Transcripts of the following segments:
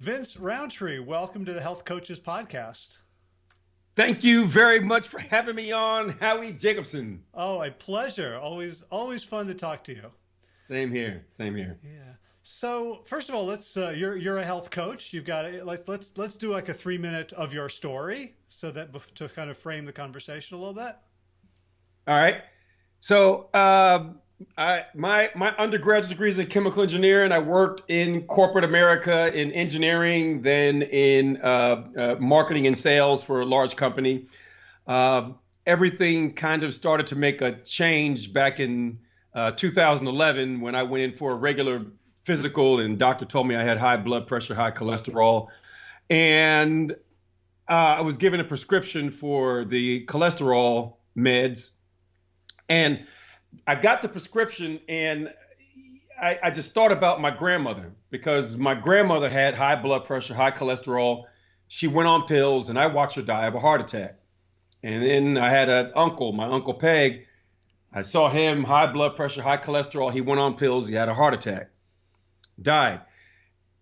Vince Roundtree, welcome to the Health Coaches Podcast. Thank you very much for having me on, Howie Jacobson. Oh, a pleasure. Always, always fun to talk to you. Same here. Same here. Yeah. So first of all, let's. Uh, you're you're a health coach. You've got a, let's let's let's do like a three minute of your story, so that to kind of frame the conversation a little bit. All right. So uh, I my my undergraduate degree is in chemical engineering. And I worked in corporate America in engineering, then in uh, uh, marketing and sales for a large company. Uh, everything kind of started to make a change back in uh, 2011 when I went in for a regular physical, and doctor told me I had high blood pressure, high cholesterol, and uh, I was given a prescription for the cholesterol meds, and I got the prescription and I, I, just thought about my grandmother because my grandmother had high blood pressure, high cholesterol. She went on pills and I watched her die of a heart attack. And then I had an uncle, my uncle Peg. I saw him, high blood pressure, high cholesterol. He went on pills. He had a heart attack, died.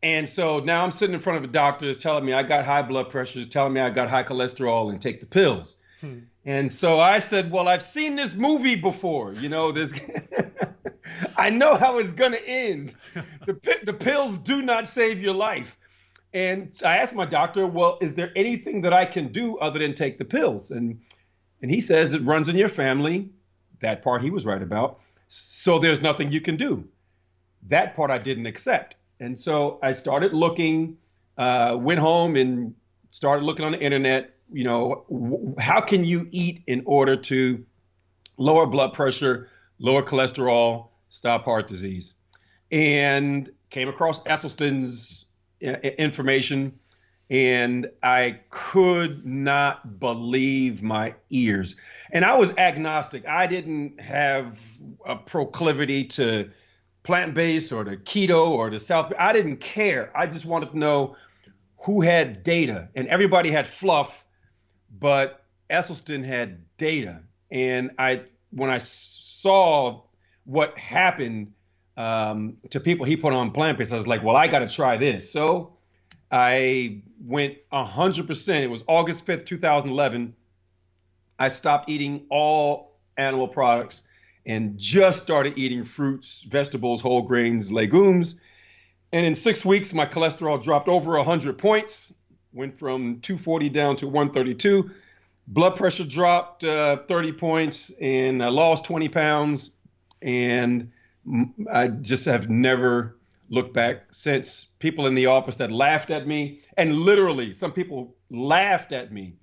And so now I'm sitting in front of a doctor that's telling me I got high blood pressure, telling me I got high cholesterol and take the pills. Hmm. And so I said, Well, I've seen this movie before. You know. I know how it's going to end. The, the pills do not save your life. And I asked my doctor, Well, is there anything that I can do other than take the pills? And and he says it runs in your family. That part he was right about. So there's nothing you can do. That part I didn't accept. And so I started looking, uh, went home and started looking on the internet you know, how can you eat in order to lower blood pressure, lower cholesterol, stop heart disease? And came across Esselstyn's uh, information, and I could not believe my ears. And I was agnostic. I didn't have a proclivity to plant based or to keto or to South. I didn't care. I just wanted to know who had data, and everybody had fluff but Esselstyn had data, and I when I saw what happened um, to people he put on plant based, I was like, well, I got to try this. So I went 100%. It was August 5th, 2011. I stopped eating all animal products and just started eating fruits, vegetables, whole grains, legumes. And in six weeks, my cholesterol dropped over 100 points went from 240 down to 132. Blood pressure dropped uh, 30 points, and I lost 20 pounds. And I just have never looked back since. People in the office that laughed at me, and literally, some people laughed at me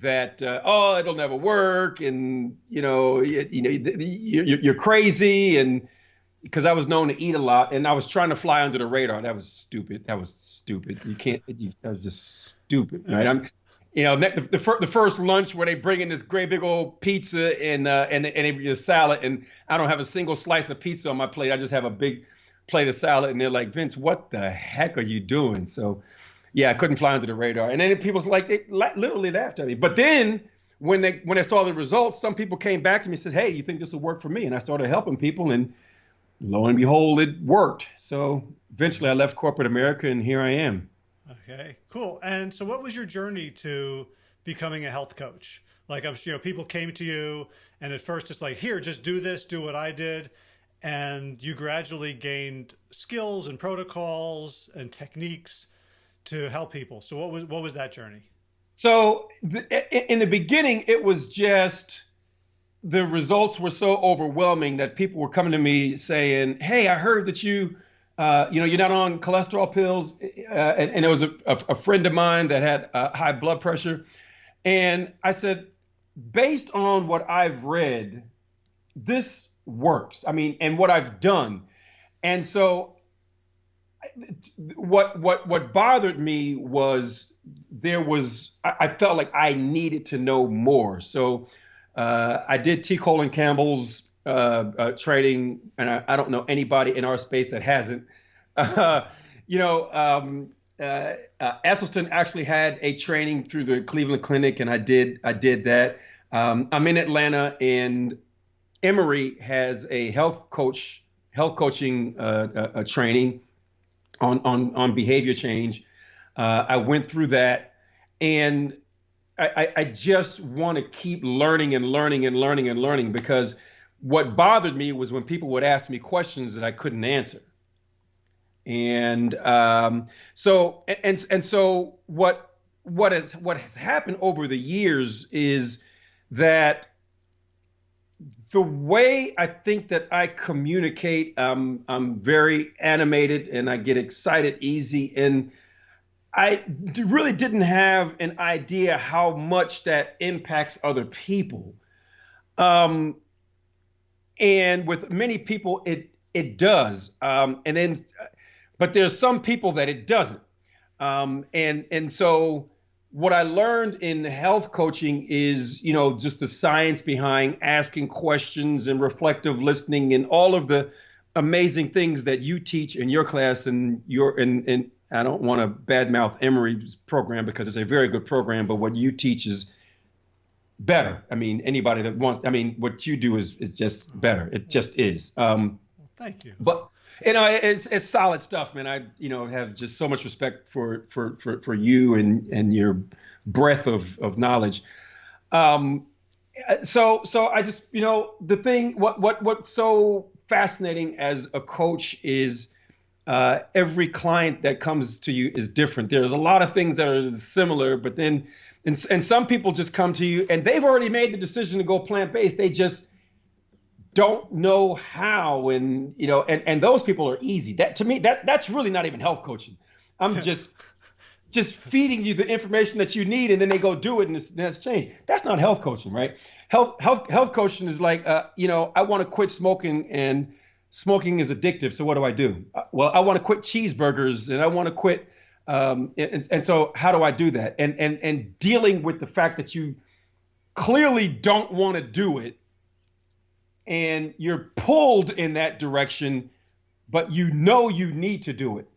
that uh, oh, it'll never work, and you know, you, you know, you're, you're crazy, and because I was known to eat a lot and I was trying to fly under the radar. That was stupid. That was stupid. You can't. You, that was just stupid, right? I'm, you know, the, the, fir- the, first lunch where they bring in this great big old pizza and uh, and and a salad, and I don't have a single slice of pizza on my plate. I just have a big plate of salad, and they're like, Vince, what the heck are you doing? So, yeah, I couldn't fly under the radar. And then people was like, they literally laughed at me. But then when they when they saw the results, some people came back to me and said, Hey, you think this will work for me? And I started helping people and lo and behold, it worked. So eventually I left corporate America and here I am. Okay, cool. And so what was your journey to becoming a health coach? Like, I'm, you know, people came to you and at first it's like, here, just do this, do what I did. And you gradually gained skills and protocols and techniques to help people. So what was, what was that journey? So the, in the beginning, it was just the results were so overwhelming that people were coming to me saying, "Hey, I heard that you, uh, you know, you're not on cholesterol pills," uh, and, and, it was a, a, a, friend of mine that had uh, high blood pressure, and I said, based on what I've read, this works. I mean, and what I've done, and so what what what bothered me was there was I, I felt like I needed to know more. So uh, I did T. Colin Campbell's uh, uh, trading, and I, I, don't know anybody in our space that hasn't. you know, um, uh, uh, Esselstyn actually had a training through the Cleveland Clinic, and I did I did that. Um, I'm in Atlanta, and Emory has a health coach health coaching uh, training on on on behavior change. I went through that, and I, I just want to keep learning and learning and learning and learning because what bothered me was when people would ask me questions that I couldn't answer. And um, so and and so what what has what has happened over the years is that the way I think that I communicate, um, I'm very animated and I get excited easy. And I really didn't have an idea how much that impacts other people. Um, and with many people, it it does. Um, and then, but there's some people that it doesn't. Um, and and so what I learned in health coaching is, you know, just the science behind asking questions and reflective listening and all of the amazing things that you teach in your class and your and and I don't want to badmouth Emory's program because it's a very good program, but what you teach is better. I mean, anybody that wants, I mean, what you do is is just better. It just is. Um, Thank you. But you know, it's it's solid stuff, man. I you know have just so much respect for for for, for you and and your breadth of of knowledge. Um, so so I just you know the thing what what what's so fascinating as a coach is uh, every client that comes to you is different. There's a lot of things that are similar, but then and, and some people just come to you and they've already made the decision to go plant based. They just don't know how and you know and and those people are easy that to me that that's really not even health coaching i'm just just feeding you the information that you need and then they go do it and it's, that's changed that's not health coaching right health health health coaching is like uh, you know i want to quit smoking and smoking is addictive so what do i do uh, well i want to quit cheeseburgers and i want to quit um, and, and so how do i do that and and and dealing with the fact that you clearly don't want to do it and you're pulled in that direction, but you know you need to do it.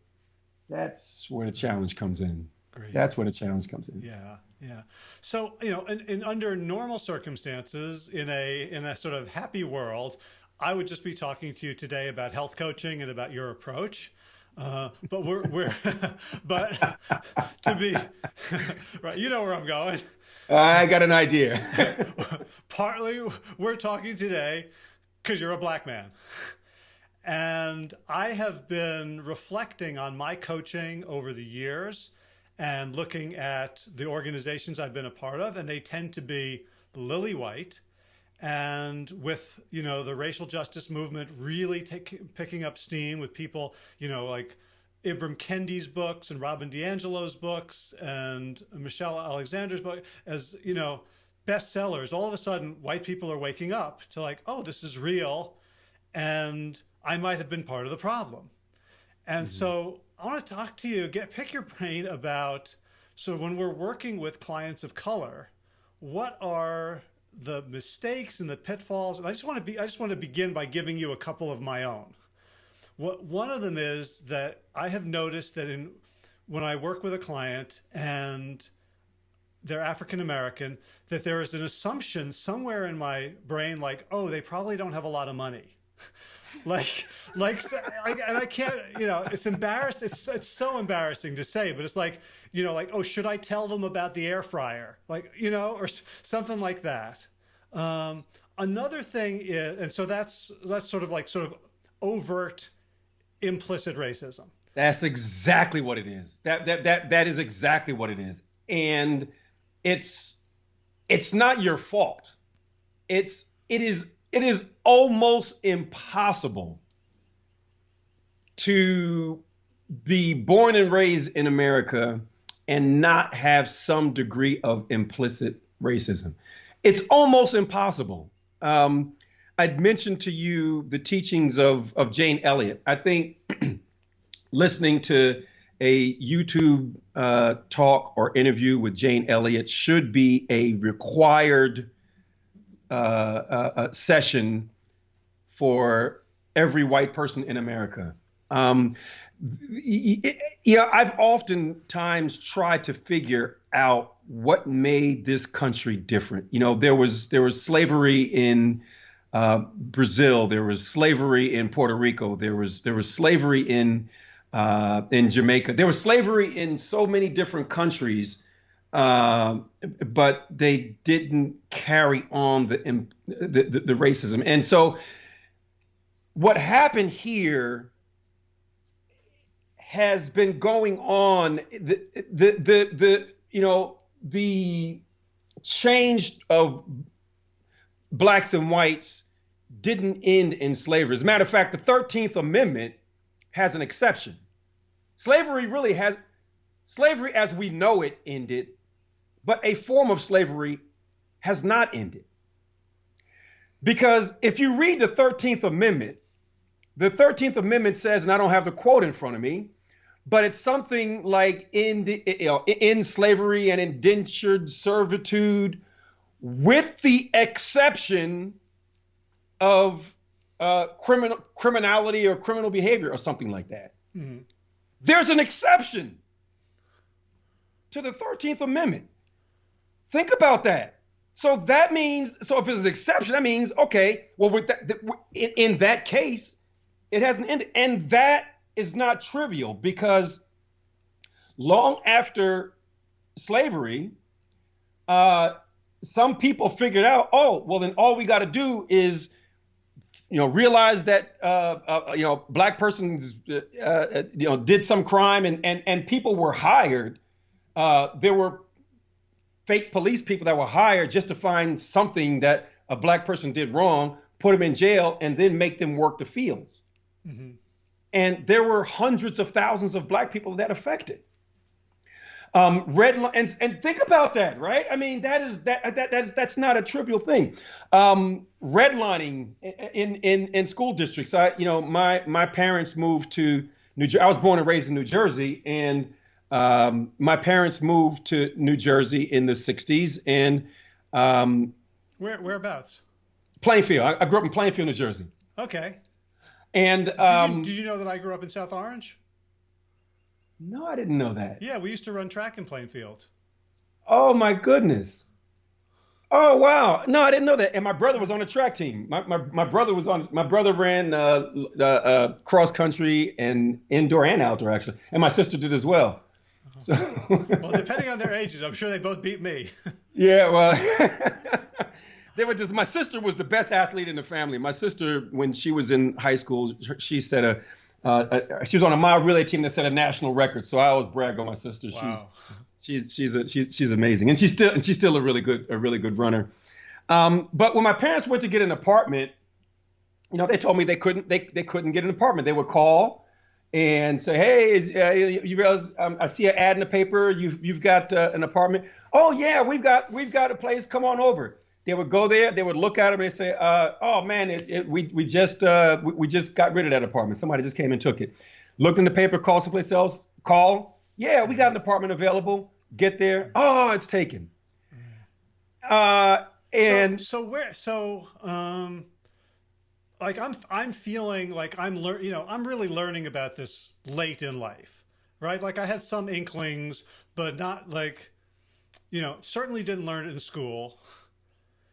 That's where the challenge comes in. Great. That's where the challenge comes in. Yeah, yeah. So you know, in, in under normal circumstances, in a in a sort of happy world, I would just be talking to you today about health coaching and about your approach. Uh, but we're we're but to be right, you know where I'm going. I got an idea. Partly, we're talking today because you're a black man. And I have been reflecting on my coaching over the years and looking at the organizations I've been a part of, and they tend to be lily white. And with, you know, the racial justice movement really take, picking up steam with people, you know, like Ibram Kendi's books and Robin DiAngelo's books and Michelle Alexander's book as, you know, bestsellers, all of a sudden white people are waking up to like, oh, this is real. And I might have been part of the problem. And mm -hmm. so I want to talk to you, get pick your brain about so when we're working with clients of color, what are the mistakes and the pitfalls? And I just want to be I just want to begin by giving you a couple of my own. What one of them is that I have noticed that in when I work with a client and they're African American, that there is an assumption somewhere in my brain like, oh, they probably don't have a lot of money. like, like, and I can't, you know, it's embarrassed. It's, it's so embarrassing to say, but it's like, you know, like, oh, should I tell them about the air fryer? Like, you know, or something like that. Um, another thing is, and so that's, that's sort of like sort of overt implicit racism. That's exactly what it is. That that that that is exactly what it is. And it's it's not your fault. It's it is it is almost impossible to be born and raised in America and not have some degree of implicit racism. It's almost impossible. Um, I'd mentioned to you the teachings of, of Jane Elliott. I think listening to a YouTube uh, talk or interview with Jane Elliott should be a required uh, uh, uh session for every white person in America. Um, know, I've oftentimes tried to figure out what made this country different. You know, there was there was slavery in uh, Brazil, there was slavery in Puerto Rico, there was there was slavery in uh, in Jamaica. There was slavery in so many different countries, uh, but they didn't carry on the, the, the, racism. And so, what happened here has been going on. The, the, the, the you know, the change of blacks and whites didn't end in slavery. As a matter of fact, the 13th Amendment has an exception. Slavery really has, slavery as we know it ended, but a form of slavery has not ended. Because if you read the 13th Amendment, the 13th Amendment says, and I don't have the quote in front of me, but it's something like in the you know, in slavery and indentured servitude, with the exception of uh, criminal criminality or criminal behavior or something like that. Mm-hmm. There's an exception to the 13th Amendment. Think about that. So that means, so if it's an exception, that means, okay, well, with that, in, in that case, it hasn't ended. And that is not trivial because long after slavery, uh, some people figured out, oh, well, then all we got to do is, you know, realize that, uh, uh, you know, black persons, uh, uh, you know, did some crime and, and, and people were hired. Uh, there were fake police people that were hired just to find something that a black person did wrong, put them in jail, and then make them work the fields. Mm-hmm. And there were hundreds of thousands of black people that affected. Um, red and and think about that, right? I mean, that is that that that's that's not a trivial thing. Um, redlining in in in school districts. I you know my my parents moved to New Jersey. I was born and raised in New Jersey, and um, my parents moved to New Jersey in the '60s. And um, where whereabouts? Plainfield. I, I grew up in Plainfield, New Jersey. Okay. And um, did, you, did you know that I grew up in South Orange? No, I didn't know that. Yeah, we used to run track in Plainfield. Oh my goodness. Oh wow! No, I didn't know that. And my brother was on the track team. My my, my brother was on. My brother ran uh, uh, uh, cross country and indoor and outdoor actually, and my sister did as well. So. well, depending on their ages, I'm sure they both beat me. yeah, well, they were just. My sister was the best athlete in the family. My sister, when she was in high school, she set a. Uh, uh, she was on a mile relay team that set a national record. So I always brag on my sister. Wow. She's she's she's a, she, she's amazing, and she's still and she's still a really good a really good runner. Um, but when my parents went to get an apartment, you know, they told me they couldn't they they couldn't get an apartment. They would call and say, "Hey, is, uh, you realize um, I see an ad in the paper. You've you've got uh, an apartment. Oh yeah, we've got we've got a place. Come on over." They would go there. They would look at them and say, uh, "Oh man, it, it, we we just uh, we, we, just got rid of that apartment. Somebody just came and took it." Looked in the paper, called someplace else. Call. Yeah, we got an apartment available. Get there. Oh, it's taken. Uh, and so, so where so um like I'm I'm feeling like I'm learn you know I'm really learning about this late in life, right? Like I had some inklings, but not like, you know, certainly didn't learn it in school.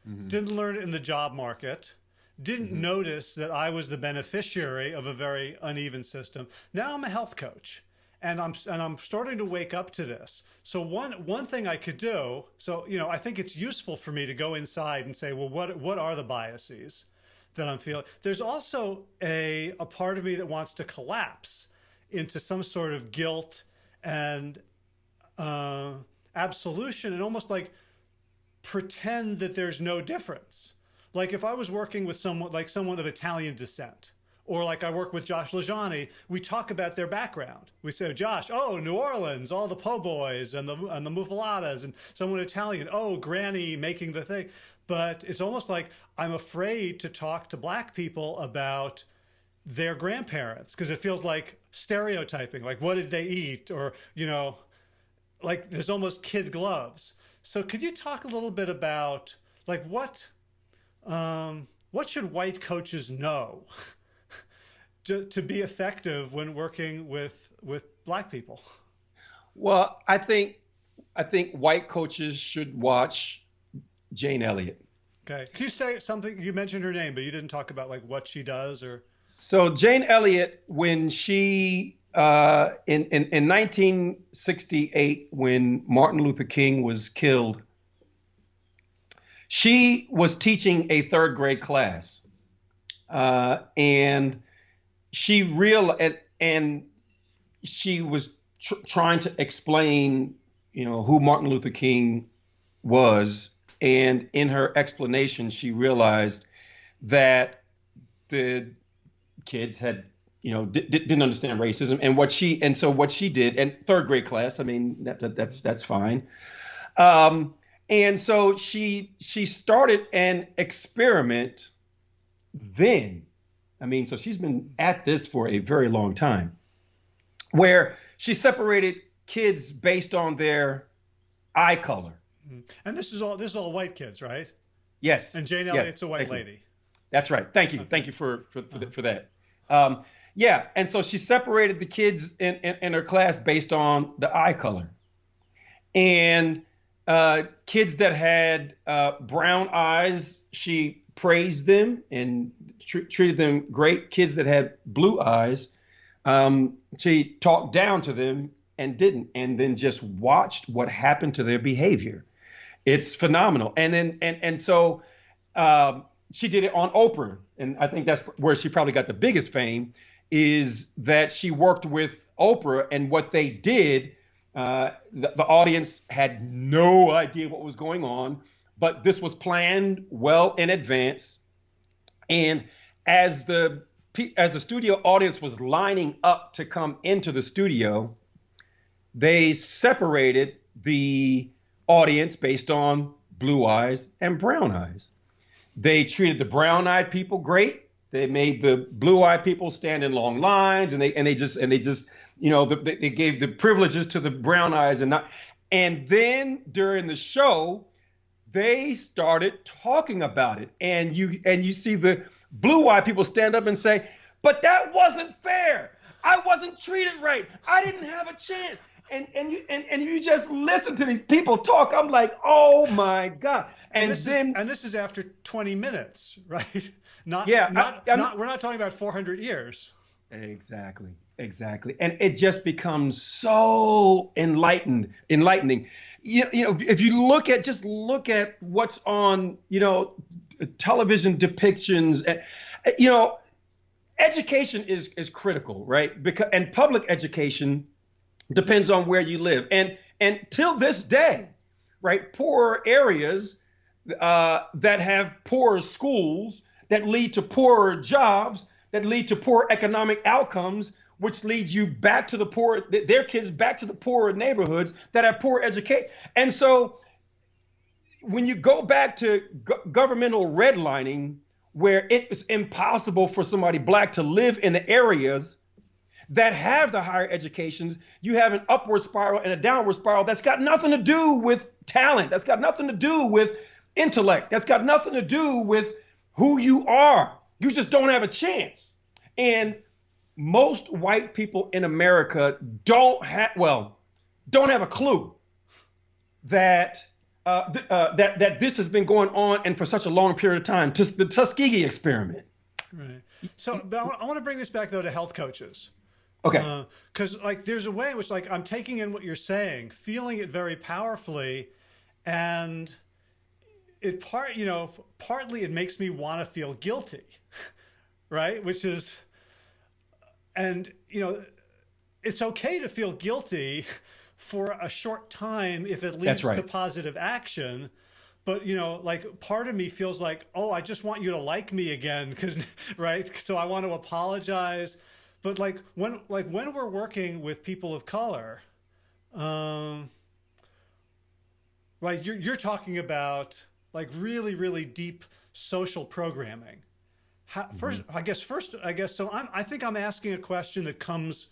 Mm-hmm. Didn't learn it in the job market. Didn't mm-hmm. notice that I was the beneficiary of a very uneven system. Now I'm a health coach and I'm and I'm starting to wake up to this. So one one thing I could do, so you know, I think it's useful for me to go inside and say, well, what what are the biases that I'm feeling? There's also a a part of me that wants to collapse into some sort of guilt and uh, absolution, and almost like pretend that there's no difference. Like if I was working with someone like someone of Italian descent, or like I work with Josh LaJaunie, we talk about their background. We say, Josh, oh, New Orleans, all the po' boys and the and the muffaladas, and someone Italian, oh, Granny making the thing. But it's almost like I'm afraid to talk to black people about their grandparents because it feels like stereotyping. Like, what did they eat? Or, you know, like there's almost kid gloves. So could you talk a little bit about like what um, what should white coaches know to, to be effective when working with with black people? Well, I think I think white coaches should watch Jane Elliott. Okay. Can you say something? You mentioned her name, but you didn't talk about like what she does or. So Jane Elliott, when she uh, in, in in 1968 when Martin Luther King was killed, she was teaching a third grade class, uh, and she real and, and she was tr- trying to explain, you know, who Martin Luther King was, and in her explanation, she realized that the kids had you know d- didn't understand racism and what she and so what she did and third grade class i mean that, that that's that's fine um, and so she she started an experiment then i mean so she's been at this for a very long time where she separated kids based on their eye color mm-hmm. and this is all this is all white kids right yes and jane elliott's yes. a white lady that's right. Thank you. Okay. Thank you for for for, uh-huh. for that. Um, yeah, and so she separated the kids in, in, in, her class based on the eye color, and uh, kids that had uh, brown eyes, she praised them and tr- treated them great. Kids that had blue eyes, um, she talked down to them and didn't, and then just watched what happened to their behavior. It's phenomenal. And then and and so. Um, she did it on Oprah, and I think that's where she probably got the biggest fame. Is that she worked with Oprah, and what they did, uh, the, the audience had no idea what was going on, but this was planned well in advance. And as the as the studio audience was lining up to come into the studio, they separated the audience based on blue eyes and brown eyes. They treated the brown-eyed people great. They made the blue-eyed people stand in long lines, and they and they just and they just you know the, they gave the privileges to the brown eyes and not. And then during the show, they started talking about it, and you and you see the blue-eyed people stand up and say, "But that wasn't fair. I wasn't treated right. I didn't have a chance." and and you and, and you just listen to these people talk. I'm like, oh my god! And, and then is, and this is after 20 minutes, right? Not yeah, not, I, not we're not talking about 400 years. Exactly, exactly, and it just becomes so enlightened, enlightening. You, you know, if you look at just look at what's on, you know, television depictions, and you know, education is is critical, right? Because and public education depends on where you live. And and till this day, right, poor areas uh, that have poor schools that lead to poorer jobs that lead to poor economic outcomes which leads you back to the poor their kids back to the poorer neighborhoods that have poor education and so when you go back to go- governmental redlining where it is impossible for somebody black to live in the areas that have the higher educations, you have an upward spiral and a downward spiral that's got nothing to do with talent. That's got nothing to do with intellect. That's got nothing to do with who you are. You just don't have a chance. And most white people in America don't have, well, don't have a clue that uh, th- uh, that that this has been going on and for such a long period of time. Just the Tuskegee experiment. Right. So, but I want to bring this back though to health coaches. Okay. Because uh, like there's a way in which like I'm taking in what you're saying, feeling it very powerfully, and it part you know partly it makes me want to feel guilty, right? Which is, and you know, it's okay to feel guilty for a short time if it leads right. to positive action but you know like part of me feels like oh i just want you to like me again because right so i want to apologize but like when like when we're working with people of color um right you're, you're talking about like really really deep social programming How, mm-hmm. first i guess first i guess so I'm, i think i'm asking a question that comes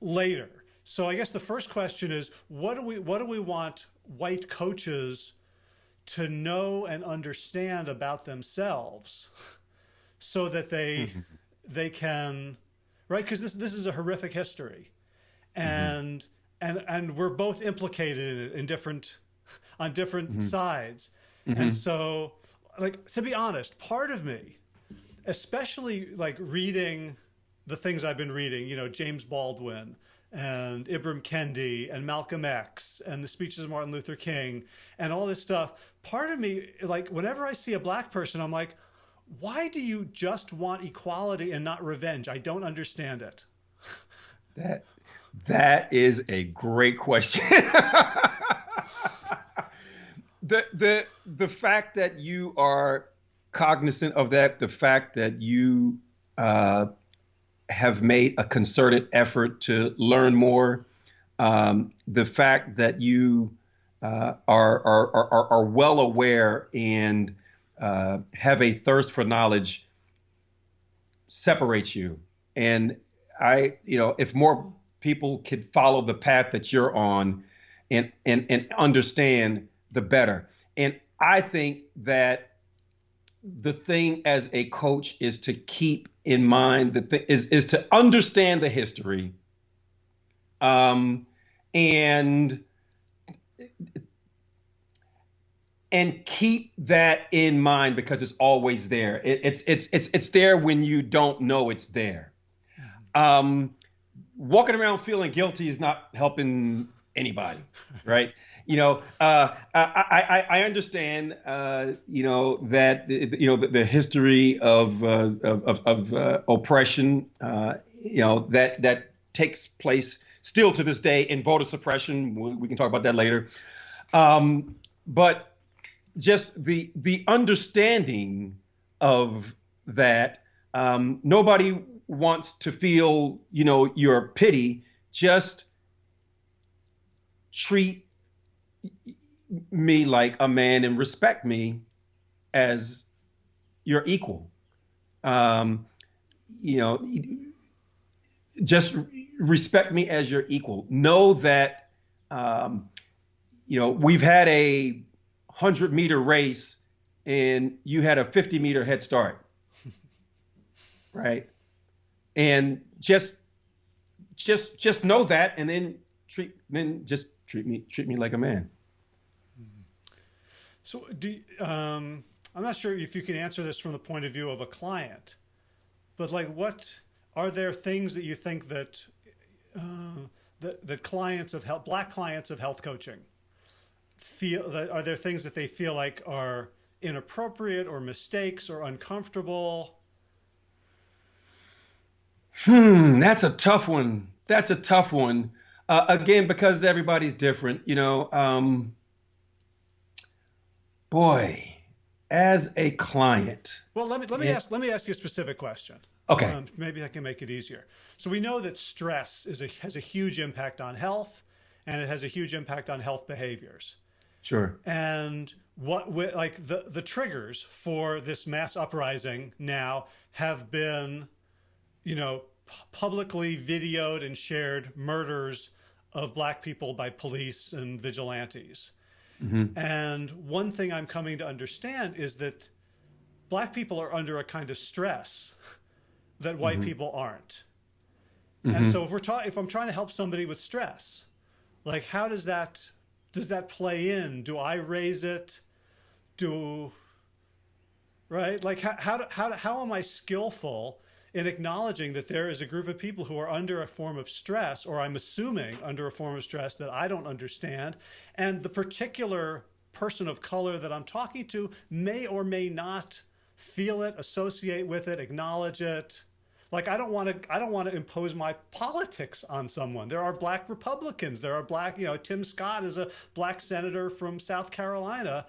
later so i guess the first question is what do we what do we want white coaches to know and understand about themselves so that they they can right because this this is a horrific history and mm-hmm. and and we're both implicated in, it in different on different mm-hmm. sides mm-hmm. and so like to be honest part of me especially like reading the things I've been reading, you know, James Baldwin and Ibram Kendi and Malcolm X and the speeches of Martin Luther King and all this stuff, part of me, like, whenever I see a black person, I'm like, why do you just want equality and not revenge? I don't understand it. That that is a great question. the the the fact that you are cognizant of that, the fact that you uh, have made a concerted effort to learn more, um, the fact that you uh, are, are, are, are well aware and uh, have a thirst for knowledge separates you. And I, you know, if more people could follow the path that you're on and, and, and understand, the better. And I think that the thing as a coach is to keep in mind the th- is is to understand the history um, and and keep that in mind because it's always there. It, it's it's it's it's there when you don't know it's there. Um, walking around feeling guilty is not helping anybody, right? You know, uh, I, I, I understand, uh, you know, that you know the, the history of uh, of, of uh, oppression, uh, you know, that that takes place still to this day in voter suppression. We, we can talk about that later. Um, but just the the understanding of that um, nobody wants to feel you know your pity just treat me like a man and respect me as your equal um, you know just respect me as your equal know that um, you know we've had a 100 meter race and you had a 50 meter head start. right? And just just just know that and then treat then just treat me treat me like a man. So do um I'm not sure if you can answer this from the point of view of a client, but like what are there things that you think that uh, that, that clients of health, black clients of health coaching feel that are there things that they feel like are inappropriate or mistakes or uncomfortable? Hmm, that's a tough one. That's a tough one. Uh, again, because everybody's different, you know. Um, boy, as a client. Well, let me let me it, ask let me ask you a specific question. Okay. Um, maybe I can make it easier. So we know that stress is a, has a huge impact on health, and it has a huge impact on health behaviors. Sure. And what like the the triggers for this mass uprising now have been, you know, publicly videoed and shared murders of black people by police and vigilantes. Mm-hmm. And one thing I'm coming to understand is that black people are under a kind of stress that white mm-hmm. people aren't. Mm-hmm. And so if we're ta- if I'm trying to help somebody with stress, like how does that does that play in? Do I raise it? Do right? Like how how how how am I skillful in acknowledging that there is a group of people who are under a form of stress, or I'm assuming under a form of stress that I don't understand, and the particular person of color that I'm talking to may or may not feel it, associate with it, acknowledge it, like I don't want to I don't want to impose my politics on someone. There are black Republicans. There are black, you know, Tim Scott is a black senator from South Carolina.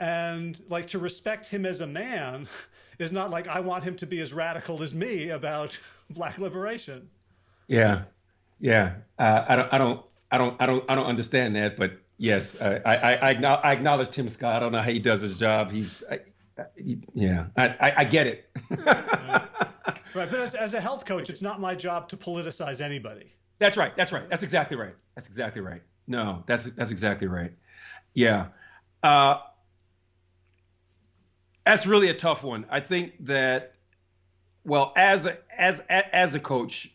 And like to respect him as a man is not like I want him to be as radical as me about black liberation. Yeah. Yeah. Uh, I don't I don't I don't I don't I don't understand that, but yes, I, I I I acknowledge Tim Scott. I don't know how he does his job. He's I, yeah, I, I, I get it. right. right, but as, as a health coach, it's not my job to politicize anybody. That's right. That's right. That's exactly right. That's exactly right. No, that's that's exactly right. Yeah, uh, that's really a tough one. I think that, well, as a, as as a coach,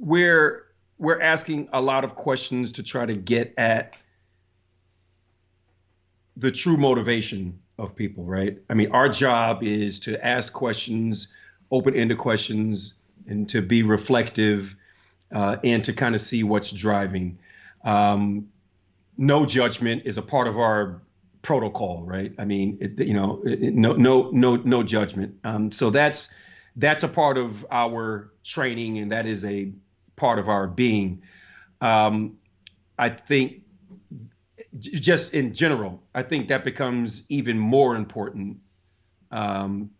we're we're asking a lot of questions to try to get at the true motivation of people, right? I mean, our job is to ask questions open-ended questions and to be reflective uh, and to kind of see what's driving. Um, no judgment is a part of our protocol, right? I mean, it, you know, it, no, no, no, no judgment. Um, so that's that's a part of our training, and that is a part of our being. Um, I think, just in general, I think that becomes even more important um,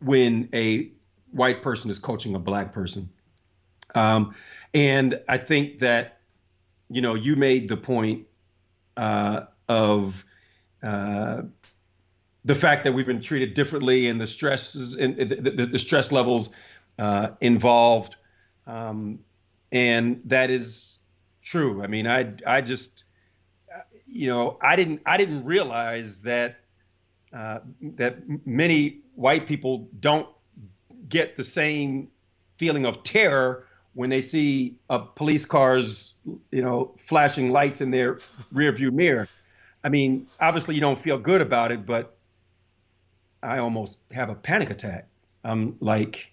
when a white person is coaching a black person. Um, and I think that you know, you made the point uh, of uh, the fact that we've been treated differently and the stresses and the, the, the stress levels uh, involved, um, and that is true. I mean, I I just you know I didn't I didn't realize that uh, that many white people don't get the same feeling of terror when they see a police cars, you know, flashing lights in their rear view mirror. I mean, obviously you don't feel good about it, but I almost have a panic attack. I'm like,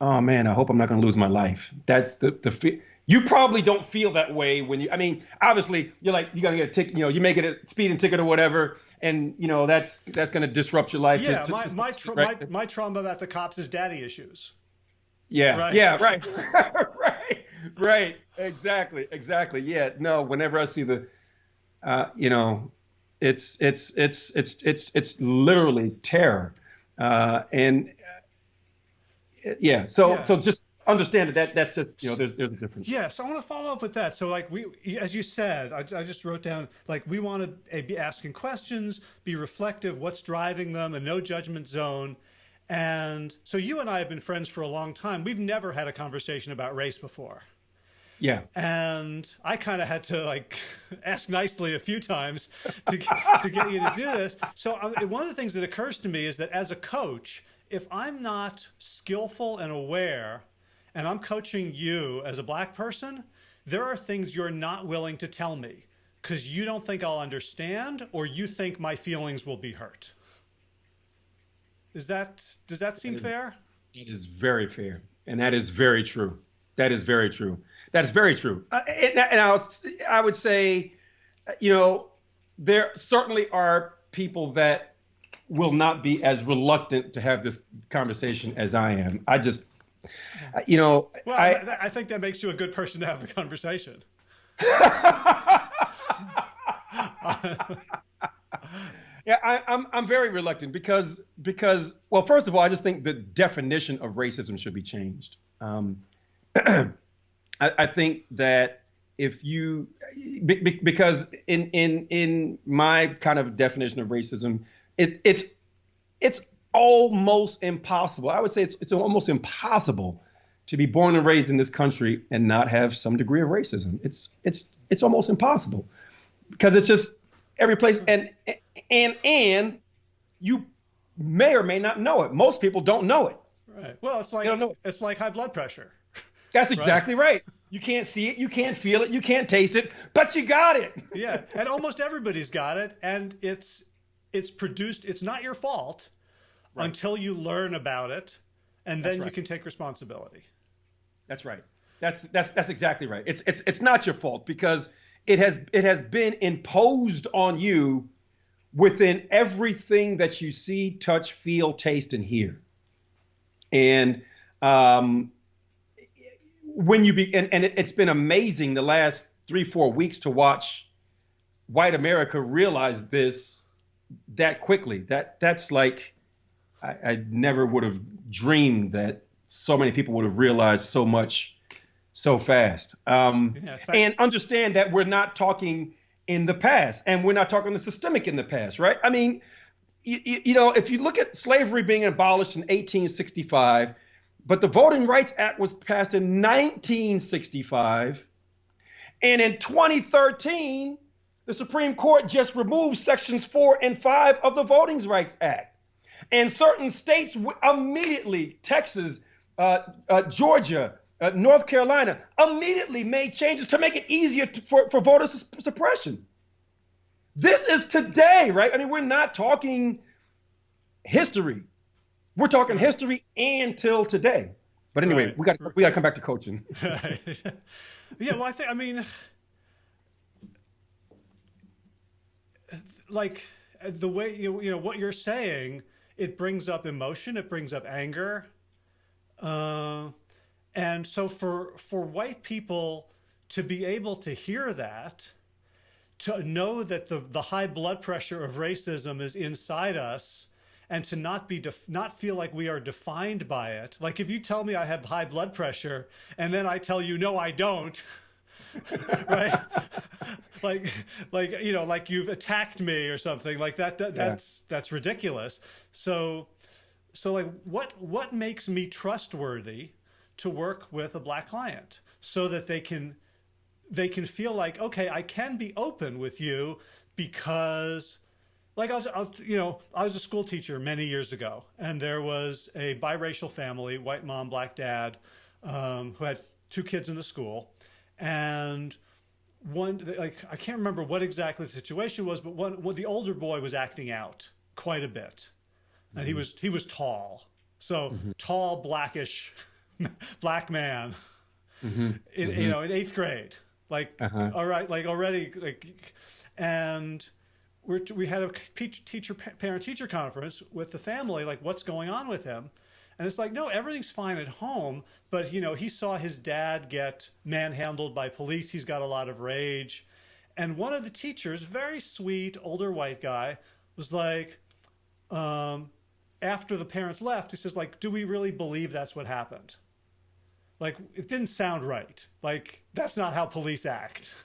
oh man, I hope I'm not going to lose my life. That's the the you probably don't feel that way when you. I mean, obviously you're like you're going to get a ticket. You know, you make it a speeding ticket or whatever, and you know that's that's going to disrupt your life. Yeah, to, my to, my, tra- right? my my trauma about the cops is daddy issues. Yeah, right. yeah, right, right, right. Exactly, exactly. Yeah, no. Whenever I see the, uh, you know, it's it's it's it's it's it's literally terror, uh, and uh, yeah. So yeah. so just understand that, that that's just you know there's there's a difference. Yeah. So I want to follow up with that. So like we, as you said, I, I just wrote down like we want to be asking questions, be reflective, what's driving them, a no judgment zone and so you and I have been friends for a long time. We've never had a conversation about race before. Yeah. And I kind of had to like ask nicely a few times to, to get you to do this. So um, one of the things that occurs to me is that as a coach, if I'm not skillful and aware and I'm coaching you as a black person, there are things you're not willing to tell me because you don't think I'll understand or you think my feelings will be hurt. Is that does that seem that is, fair? It is very fair, and that is very true. That is very true. That is very true. Uh, and, and I, was, I would say, you know, there certainly are people that will not be as reluctant to have this conversation as I am. I just, you know, well, I, I think that makes you a good person to have the conversation. Yeah, I, am I'm, I'm very reluctant because because well, first of all, I just think the definition of racism should be changed. Um, I, I, think that if you because in in in my kind of definition of racism, it, it's it's almost impossible. I would say it's it's almost impossible to be born and raised in this country and not have some degree of racism. It's it's it's almost impossible because it's just every place hmm. and and and you may or may not know it. Most people don't know it. Right. Well, it's like it. it's like high blood pressure. That's exactly right? right. You can't see it, you can't feel it, you can't taste it, but you got it. yeah, and almost everybody's got it, and it's it's produced. It's not your fault right. until you learn about it, and then right. you can take responsibility. That's right. That's that's that's exactly right. It's it's it's not your fault because it has it has been imposed on you within everything that you see, touch, feel, taste, and hear. And um, when you be, and, and it, has been amazing the last three, four weeks to watch white America realize this that quickly. That that's like I, I never would have dreamed that so many people would have realized so much so fast. Um, yeah, and understand that we're not talking in the past, and we're not talking the systemic in the past, right? I mean, you, you know, if you look at slavery being abolished in 1865, but the Voting Rights Act was passed in 1965, and in 2013, the Supreme Court just removed sections four and five of the Voting Rights Act. And certain states immediately, Texas, uh, uh, Georgia, uh, North Carolina immediately made changes to make it easier to, for, for voter suppression. This is today, right? I mean, we're not talking history. We're talking history and till today. But anyway, right. we got we got to come back to coaching. yeah, well, I think I mean, like the way you you know what you're saying, it brings up emotion, it brings up anger, uh, and so for for white people to be able to hear that, to know that the the high blood pressure of racism is inside us and to not be not feel like we are defined by it. Like if you tell me I have high blood pressure and then I tell you no I don't, right? like like you know like you've attacked me or something like that, that that's yeah. that's ridiculous. So so like what what makes me trustworthy to work with a black client so that they can they can feel like okay, I can be open with you because like I was, I was, you know, I was a school teacher many years ago, and there was a biracial family, white mom, black dad, um, who had two kids in the school, and one, like I can't remember what exactly the situation was, but one, well, the older boy was acting out quite a bit, and mm-hmm. he was he was tall, so mm-hmm. tall, blackish, black man, mm-hmm. In, you mm-hmm. know, in eighth grade, like uh-huh. all right, like already, like, and we're, we had a teacher parent teacher conference with the family like what's going on with him? And it's like no everything's fine at home but you know he saw his dad get manhandled by police. He's got a lot of rage. And one of the teachers very sweet older white guy was like um, after the parents left he says like do we really believe that's what happened? Like it didn't sound right. Like that's not how police act.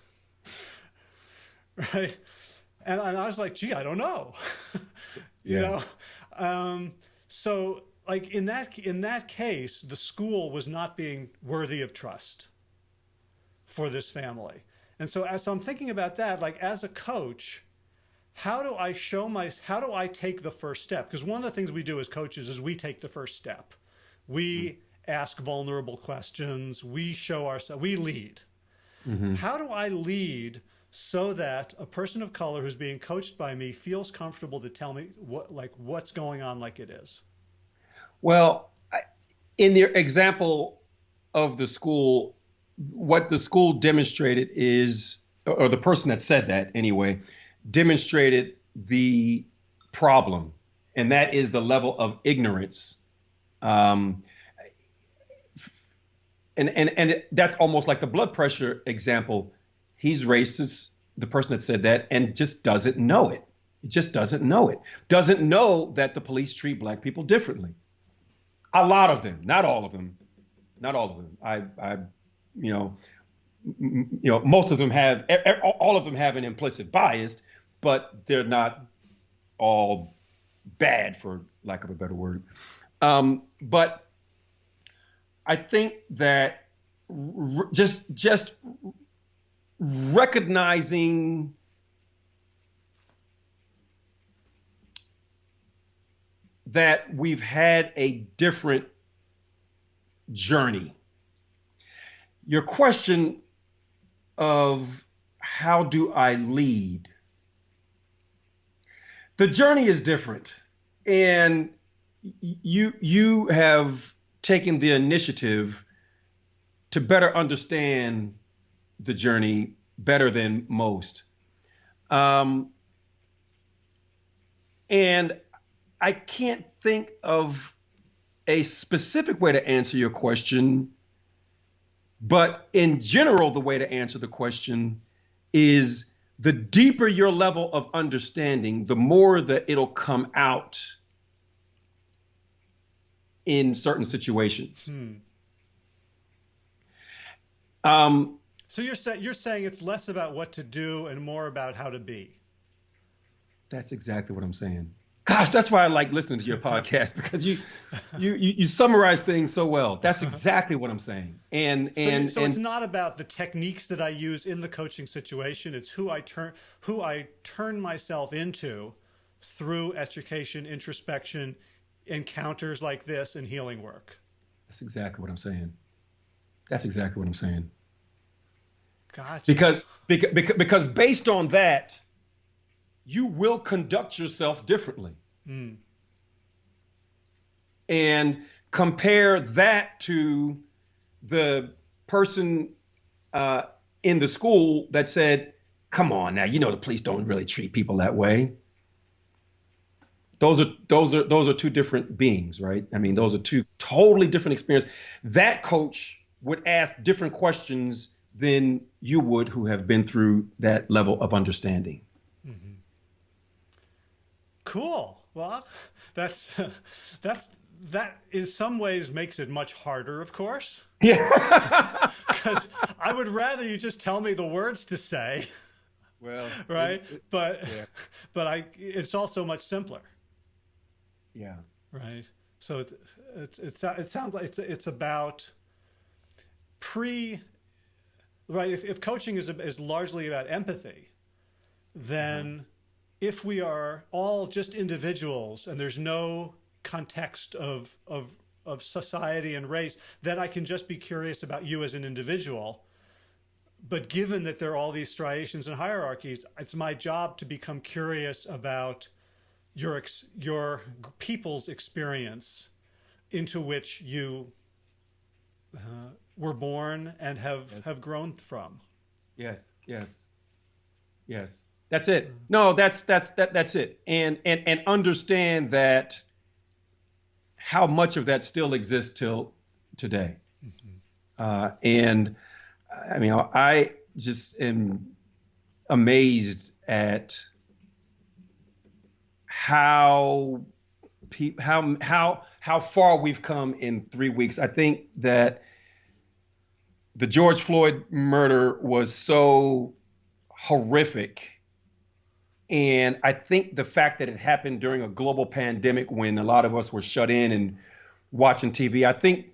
Right and, and I was like, gee, I don't know, you yeah. know? Um, so like in that, in that case, the school was not being worthy of trust for this family. And so as I'm thinking about that, like as a coach, how do I show my, how do I take the first step? Because one of the things we do as coaches is we take the first step. We mm -hmm. ask vulnerable questions. We show ourselves, we lead. Mm -hmm. How do I lead so that a person of color who's being coached by me feels comfortable to tell me what like what's going on like it is. Well in the example of the school what the school demonstrated is or the person that said that anyway demonstrated the problem and that is the level of ignorance. Um, and and and that's almost like the blood pressure example he's racist, the person that said that, and just doesn't know it. He just doesn't know it. Doesn't know that the police treat black people differently. A lot of them, not all of them, not all of them. I, I, you know, you know, most of them have, all of them have an implicit bias, but they're not all bad, for lack of a better word. Um, but I think that just just recognizing that we've had a different journey. Your question of how do I lead? The journey is different. And you you have taken the initiative to better understand the journey better than most. Um, and I can't think of a specific way to answer your question, but in general, the way to answer the question is the deeper your level of understanding, the more that it'll come out in certain situations. Hmm. Um, so you're saying you're saying it's less about what to do and more about how to be. That's exactly what I'm saying. Gosh, that's why I like listening to your podcast because you, you, you, you summarize things so well. That's uh-huh. exactly what I'm saying. And and so, so and, it's not about the techniques that I use in the coaching situation. It's who I turn who I turn myself into through education, introspection, encounters like this, and healing work. That's exactly what I'm saying. That's exactly what I'm saying. Gotcha. Because, because, because based on that, you will conduct yourself differently. Mm. and compare that to the person uh, in the school that said, "Come on now, you know the police don't really treat people that way." Those are those are those are two different beings, right? I mean, those are two totally different experiences. That coach would ask different questions than you would who have been through that level of understanding. Mm-hmm. Cool. Well, that's that's that in some ways makes it much harder, of course. Yeah. Because I would rather you just tell me the words to say. Well, right. It, it, but yeah. but I it's also much simpler. Yeah. Right. So it's it's it's it sounds like it's it's about pre right if, if coaching is is largely about empathy then mm-hmm. if we are all just individuals and there's no context of of of society and race then I can just be curious about you as an individual but given that there are all these striations and hierarchies it's my job to become curious about your your people's experience into which you uh, were born and have yes. have grown from. Yes, yes, yes. That's it. No, that's that's that that's it. And and and understand that how much of that still exists till today. Mm-hmm. Uh, and I mean, I just am amazed at how how how how far we've come in three weeks. I think that the George Floyd murder was so horrific. And I think the fact that it happened during a global pandemic when a lot of us were shut in and watching TV, I think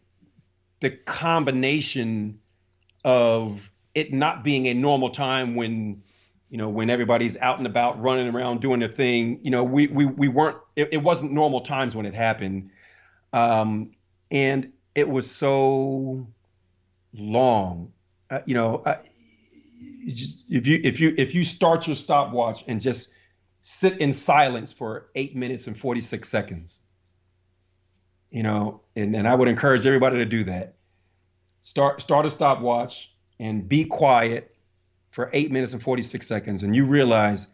the combination of it not being a normal time when you know, when everybody's out and about running around doing their thing, you know, we we we weren't it, it wasn't normal times when it happened. Um, and it was so long. Uh, you know, uh, if you if you if you start your stopwatch and just sit in silence for eight minutes and 46 seconds, you know, and, and I would encourage everybody to do that. Start start a stopwatch and be quiet for eight minutes and 46 seconds, and you realize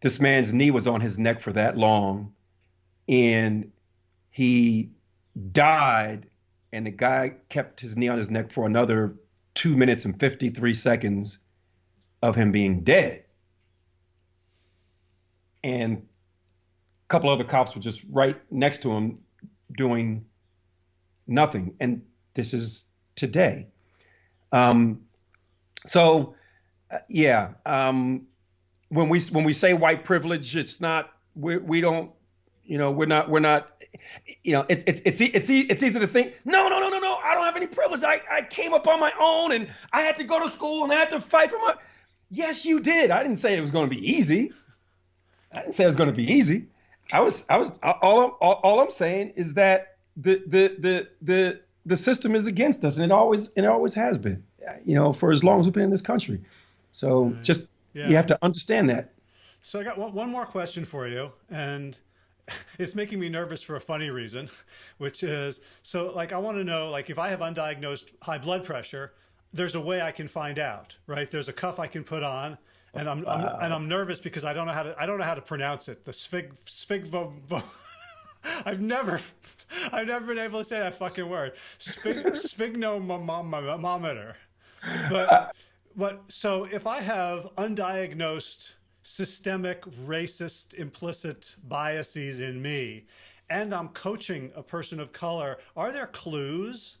this man's knee was on his neck for that long, and he died, and the guy kept his knee on his neck for another two minutes and 53 seconds of him being dead. And a couple other cops were just right next to him doing nothing. And this is today. Um, so, uh, yeah, um, when we when we say white privilege, it's not we we don't you know we're not we're not you know it's it's it's it's it's easy to think no no no no no I don't have any privilege I I came up on my own and I had to go to school and I had to fight for my yes you did I didn't say it was going to be easy I didn't say it was going to be easy I was I was all I'm all, all I'm saying is that the the the the the system is against us and it always and it always has been you know, for as long as we've been in this country. So right. just yeah. you have to understand that. So I got one more question for you, and it's making me nervous for a funny reason, which is so like I want to know like if I have undiagnosed high blood pressure, there's a way I can find out, right? There's a cuff I can put on. And I'm, wow. I'm, and I'm nervous because I don't know how to I don't know how to pronounce it. The sphig sphig I've never I've never been able to say that fucking word. Sphig, sphygmomanometer but uh, but so if I have undiagnosed systemic racist implicit biases in me and I'm coaching a person of color, are there clues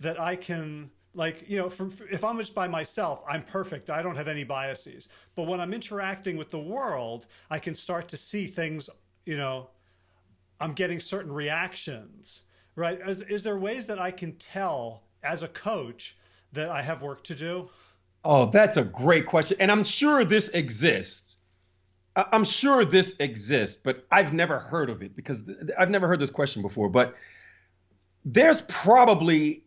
that I can like, you know, from, if I'm just by myself, I'm perfect. I don't have any biases. But when I'm interacting with the world, I can start to see things, you know, I'm getting certain reactions, right? Is, is there ways that I can tell as a coach that I have work to do? Oh, that's a great question. And I'm sure this exists. I'm sure this exists, but I've never heard of it because I've never heard this question before. But there's probably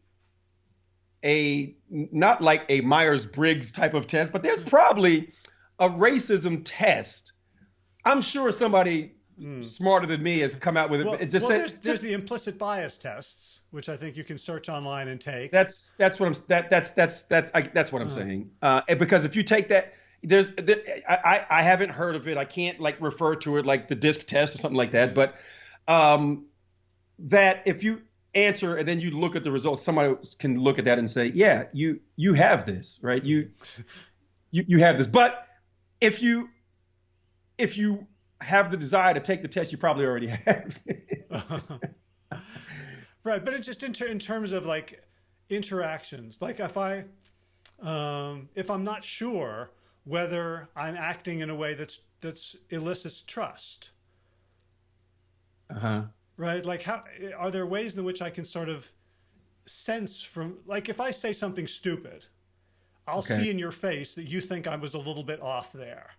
a not like a Myers Briggs type of test, but there's probably a racism test. I'm sure somebody mm. smarter than me has come out with it. Well, it just well, there's, there's, the implicit bias tests, which I think you can search online and take. That's that's what I'm that that's that's that's I, that's what I'm uh, saying. Uh, because if you take that, there's there, I I haven't heard of it. I can't like refer to it like the disc test or something like that. But um, that if you answer and then you look at the results, somebody can look at that and say, yeah, you you have this, right? You you you have this. But if you if you have the desire to take the test, you probably already have. right, but it's just in, ter in terms of like interactions. Like if I um, if I'm not sure whether I'm acting in a way that's that's elicits trust. Uh huh. Right. Like how are there ways in which I can sort of sense from like if I say something stupid, I'll okay. see in your face that you think I was a little bit off there.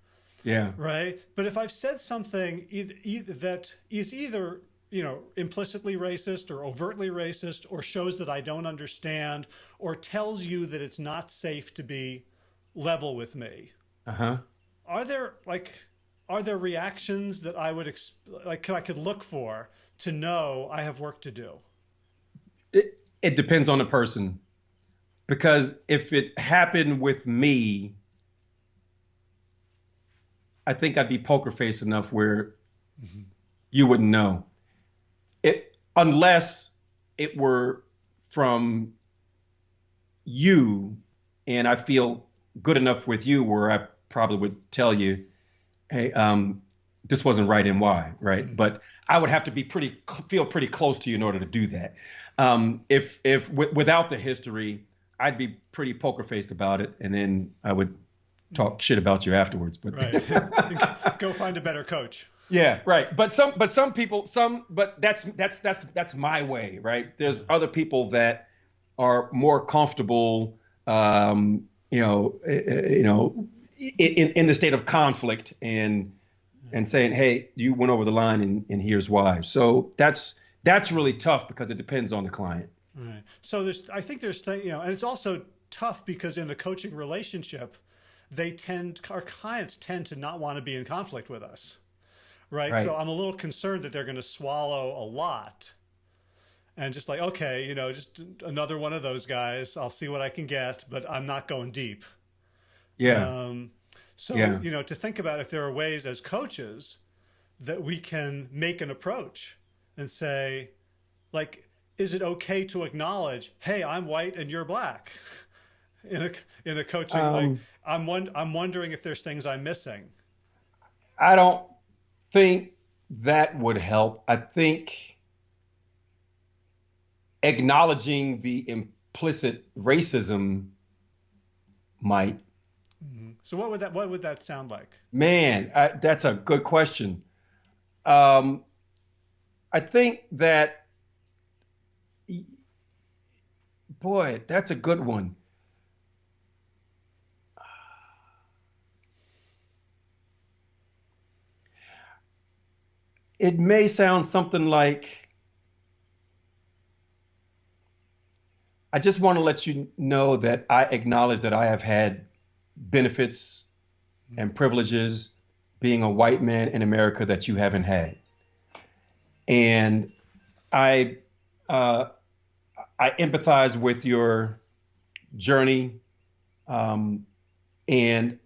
Yeah. Right. But if I've said something either, either, that is either you know implicitly racist or overtly racist or shows that I don't understand or tells you that it's not safe to be level with me. Uh huh. Are there like are there reactions that I would like I could look for to know I have work to do? It it depends on the person. Because if it happened with me, I think I'd be poker face enough where mm-hmm. you wouldn't know. It unless it were from you and I feel good enough with you where I probably would tell you, hey, um, this wasn't right and why, right? Mm-hmm. But I would have to be pretty feel pretty close to you in order to do that. Um, if if w- without the history, I'd be pretty poker faced about it, and then I would talk shit about you afterwards. But right. go find a better coach. Yeah, right. But some, but some people, some, but that's that's that's that's my way, right? There's other people that are more comfortable, um, you know, eh, eh, you know, in in the state of conflict and and saying, hey, you went over the line, and and here's why. So that's that's really tough because it depends on the client. Right. So there's, I think there's, you know, and it's also tough because in the coaching relationship, they tend, our clients tend to not want to be in conflict with us. Right? right. So I'm a little concerned that they're going to swallow a lot and just like, okay, you know, just another one of those guys. I'll see what I can get, but I'm not going deep. Yeah. Um, so, yeah. you know, to think about if there are ways as coaches that we can make an approach and say, like, is it okay to acknowledge, hey, I'm white and you're black? In a in a coaching um, like I'm one I'm wondering if there's things I'm missing. I don't think that would help. I think acknowledging the implicit racism might. Mm-hmm. So what would that what would that sound like? Man, I, that's a good question. Um, I think that, boy, that's a good one. It may sound something like I just want to let you know that I acknowledge that I have had benefits and privileges being a white man in America that you haven't had. And I uh, I empathize with your journey, um, and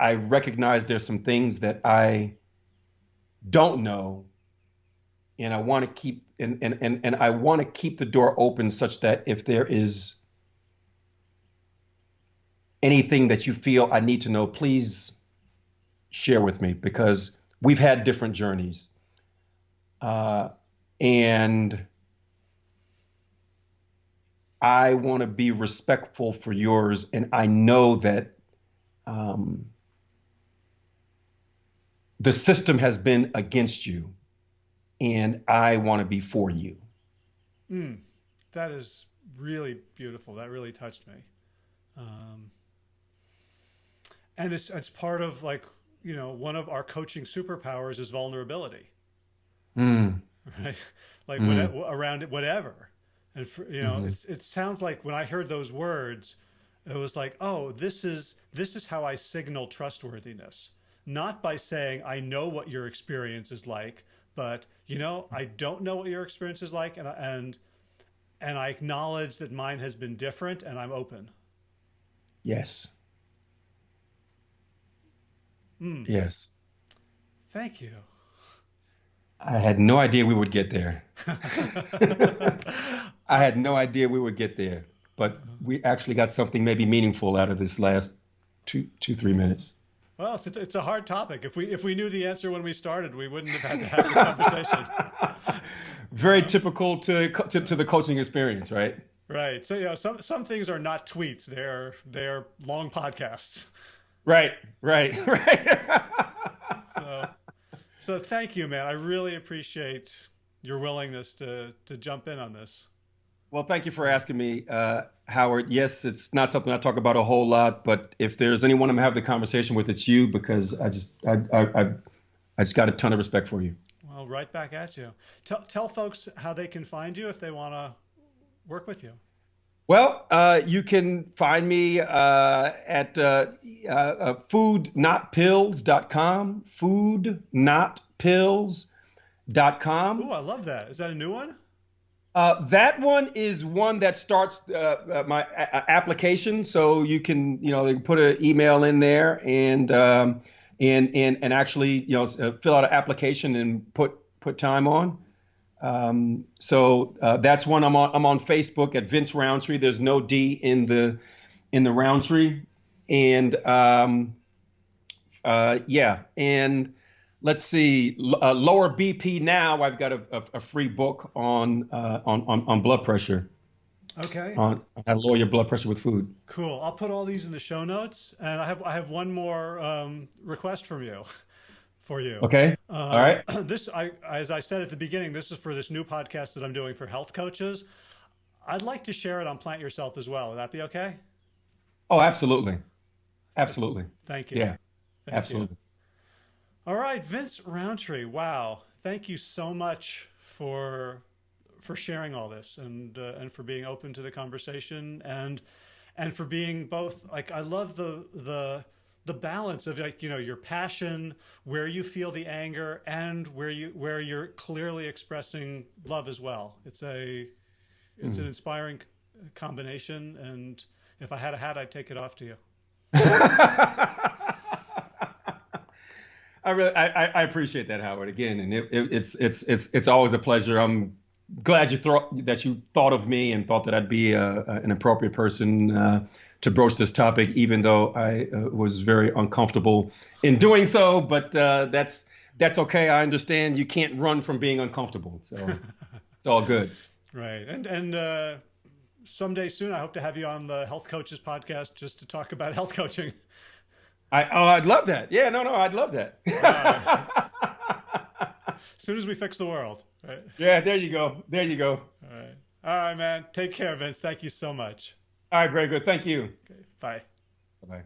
I recognize there's some things that I don't know and I want to keep and, and, and, and I want to keep the door open such that if there is anything that you feel I need to know, please share with me because we've had different journeys. Uh, and I want to be respectful for yours. And I know that um, the system has been against you and I want to be for you. Mm, that is really beautiful. That really touched me. Um, and it's it's part of like you know one of our coaching superpowers is vulnerability. Mm. Right, like mm. what, around it, whatever. And for, you know, mm-hmm. it sounds like when I heard those words, it was like, oh, this is this is how I signal trustworthiness not by saying, I know what your experience is like, but you know, I don't know what your experience is like, and and and I acknowledge that mine has been different, and I'm open. Yes. Mm. Yes. Thank you. I had no idea we would get there. I had no idea we would get there, but we actually got something maybe meaningful out of this last two, two, three minutes. Well, it's a, it's a hard topic. If we if we knew the answer when we started, we wouldn't have had to have the conversation. Very typical to, to to the coaching experience, right? Right. So you know, some some things are not tweets; they're they're long podcasts. Right. Right. Right. so, so thank you, man. I really appreciate your willingness to to jump in on this. Well, thank you for asking me, uh, Howard. Yes, it's not something I talk about a whole lot, but if there's anyone I'm having the conversation with, it's you because I just I I I, I just got a ton of respect for you. Well, right back at you. Tell tell folks how they can find you if they want to work with you. Well, uh, you can find me uh, at uh, uh, foodnotpills.com, foodnotpills.com. Ooh, I love that. Is that a new one? Uh, that one is one that starts uh, uh, my a- application, so you can you know they can put an email in there and um, and and and actually you know uh, fill out an application and put put time on. Um, so uh, that's one I'm on. I'm on Facebook at Vince Rountree. There's no D in the in the Rountree, and um, uh, yeah, and let's see, uh, lower BP now. I've got a, a, a free book on, uh, on on on blood pressure. Okay. On how to lower your blood pressure with food. Cool. I'll put all these in the show notes, and I have I have one more um, request from you. For you. Okay. Uh, all right. This, I, as I said at the beginning, this is for this new podcast that I'm doing for health coaches. I'd like to share it on Plant Yourself as well. Would that be okay? Oh, absolutely, absolutely. Thank you. Yeah, Thank absolutely. You. All right, Vince Rountree. Wow, thank you so much for for sharing all this and uh, and for being open to the conversation and and for being both like I love the the the balance of like you know your passion where you feel the anger and where you where you're clearly expressing love as well it's a it's mm. an inspiring combination and if i had a hat i'd take it off to you I really, I, I appreciate that, Howard. Again, and it, it, it's it's it's it's always a pleasure. I'm glad you thought that you thought of me and thought that I'd be a, an appropriate person uh, to broach this topic, even though I uh, was very uncomfortable in doing so. But uh, that's that's okay. I understand. You can't run from being uncomfortable, so it's all good. Right, and and uh, someday soon, I hope to have you on the Health Coaches podcast just to talk about health coaching. I oh, I'd love that. Yeah, no, no, I'd love that. as soon as we fix the world. Right? Yeah, there you go. There you go. All right. All right, man. Take care, Vince. Thank you so much. All right, very good. Thank you. Okay, bye. Bye.